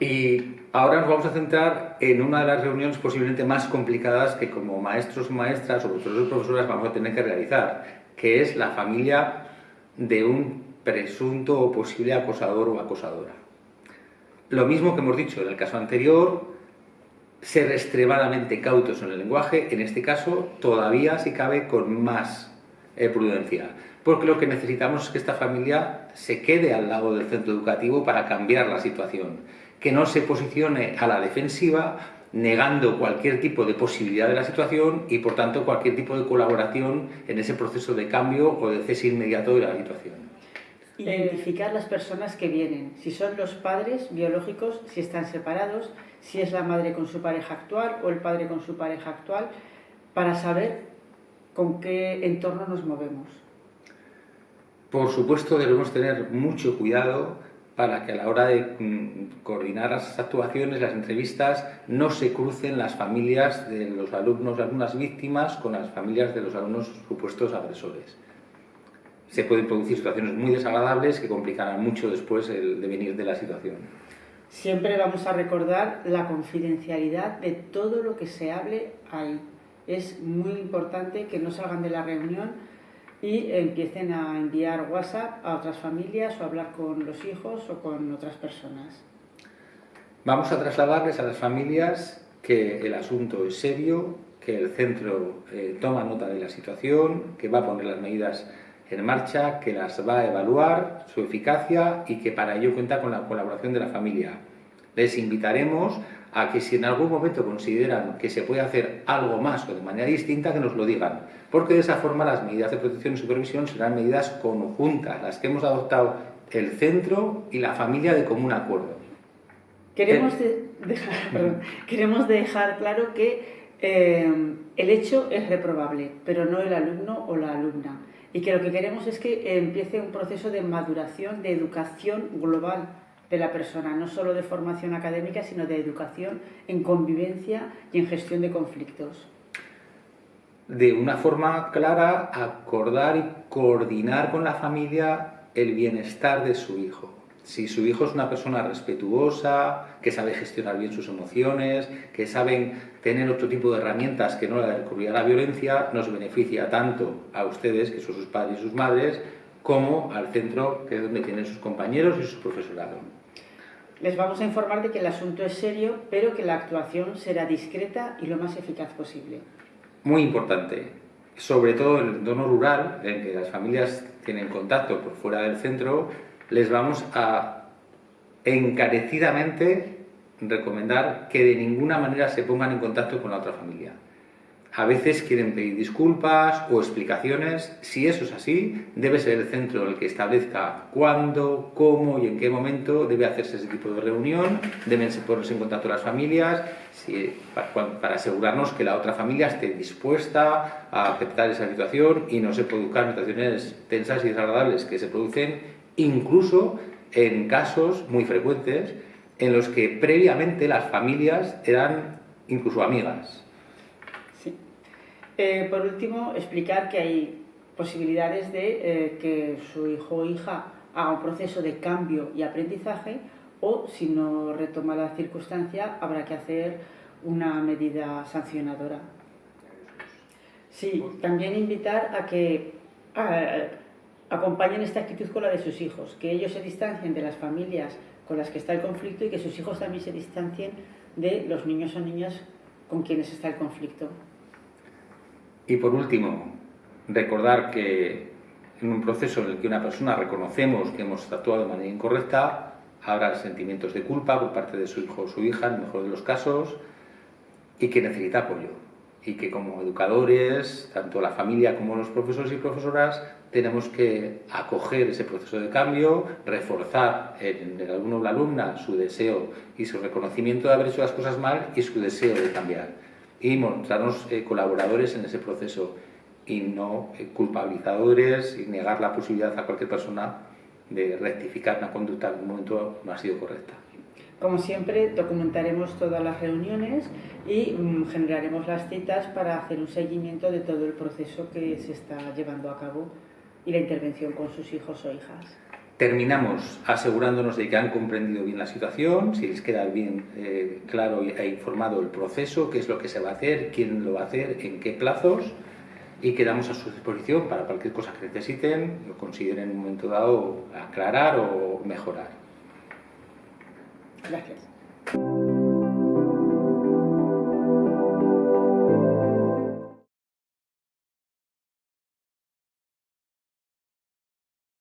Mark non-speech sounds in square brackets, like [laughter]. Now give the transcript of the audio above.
Y ahora nos vamos a centrar en una de las reuniones posiblemente más complicadas que como maestros, maestras o profesores o profesoras vamos a tener que realizar, que es la familia de un presunto o posible acosador o acosadora. Lo mismo que hemos dicho en el caso anterior, ser extremadamente cautos en el lenguaje, en este caso todavía si cabe con más eh, prudencia, porque lo que necesitamos es que esta familia se quede al lado del centro educativo para cambiar la situación, que no se posicione a la defensiva negando cualquier tipo de posibilidad de la situación y por tanto cualquier tipo de colaboración en ese proceso de cambio o de cese inmediato de la situación. Identificar las personas que vienen, si son los padres biológicos, si están separados, si es la madre con su pareja actual o el padre con su pareja actual, para saber con qué entorno nos movemos. Por supuesto debemos tener mucho cuidado para que a la hora de mm, coordinar las actuaciones, las entrevistas, no se crucen las familias de los alumnos y alumnas víctimas con las familias de los alumnos supuestos agresores. Se pueden producir situaciones muy desagradables que complicarán mucho después el devenir de la situación. Siempre vamos a recordar la confidencialidad de todo lo que se hable ahí. Es muy importante que no salgan de la reunión y empiecen a enviar WhatsApp a otras familias o hablar con los hijos o con otras personas. Vamos a trasladarles a las familias que el asunto es serio, que el centro eh, toma nota de la situación, que va a poner las medidas en marcha, que las va a evaluar, su eficacia y que para ello cuenta con la colaboración de la familia. Les invitaremos a que si en algún momento consideran que se puede hacer algo más o de manera distinta, que nos lo digan, porque de esa forma las medidas de protección y supervisión serán medidas conjuntas, las que hemos adoptado el centro y la familia de común acuerdo. Queremos, dejar, [laughs] queremos dejar claro que eh, el hecho es reprobable, pero no el alumno o la alumna. Y que lo que queremos es que empiece un proceso de maduración, de educación global de la persona, no solo de formación académica, sino de educación en convivencia y en gestión de conflictos. De una forma clara, acordar y coordinar con la familia el bienestar de su hijo si su hijo es una persona respetuosa, que sabe gestionar bien sus emociones, que saben tener otro tipo de herramientas que no la a la violencia, nos beneficia tanto a ustedes, que son sus padres y sus madres, como al centro, que es donde tienen sus compañeros y su profesorado. Les vamos a informar de que el asunto es serio, pero que la actuación será discreta y lo más eficaz posible. Muy importante, sobre todo en el entorno rural, en que las familias tienen contacto por fuera del centro, les vamos a encarecidamente recomendar que de ninguna manera se pongan en contacto con la otra familia. A veces quieren pedir disculpas o explicaciones. Si eso es así, debe ser el centro el que establezca cuándo, cómo y en qué momento debe hacerse ese tipo de reunión. Deben ponerse en contacto las familias para, asegurarnos que la otra familia esté dispuesta a aceptar esa situación y no se produzcan situaciones tensas y desagradables que se producen incluso en casos muy frecuentes en los que previamente las familias eran incluso amigas. Por último, explicar que hay posibilidades de eh, que su hijo o hija haga un proceso de cambio y aprendizaje o, si no retoma la circunstancia, habrá que hacer una medida sancionadora. Sí, también invitar a que acompañen esta actitud con la de sus hijos, que ellos se distancien de las familias con las que está el conflicto y que sus hijos también se distancien de los niños o niñas con quienes está el conflicto. Y por último, recordar que en un proceso en el que una persona reconocemos que hemos actuado de manera incorrecta, habrá sentimientos de culpa por parte de su hijo o su hija, en el mejor de los casos, y que necesita apoyo. Y que como educadores, tanto la familia como los profesores y profesoras, tenemos que acoger ese proceso de cambio, reforzar en el alumno o la alumna su deseo y su reconocimiento de haber hecho las cosas mal y su deseo de cambiar. Y mostrarnos eh, colaboradores en ese proceso y no eh, culpabilizadores y negar la posibilidad a cualquier persona de rectificar una conducta que en un momento no ha sido correcta. Como siempre, documentaremos todas las reuniones y mm, generaremos las citas para hacer un seguimiento de todo el proceso que se está llevando a cabo y la intervención con sus hijos o hijas. Terminamos asegurándonos de que han comprendido bien la situación, si les queda bien eh, claro e informado el proceso, qué es lo que se va a hacer, quién lo va a hacer, en qué plazos y quedamos a su disposición para cualquier cosa que necesiten o consideren en un momento dado aclarar o mejorar. Gracias.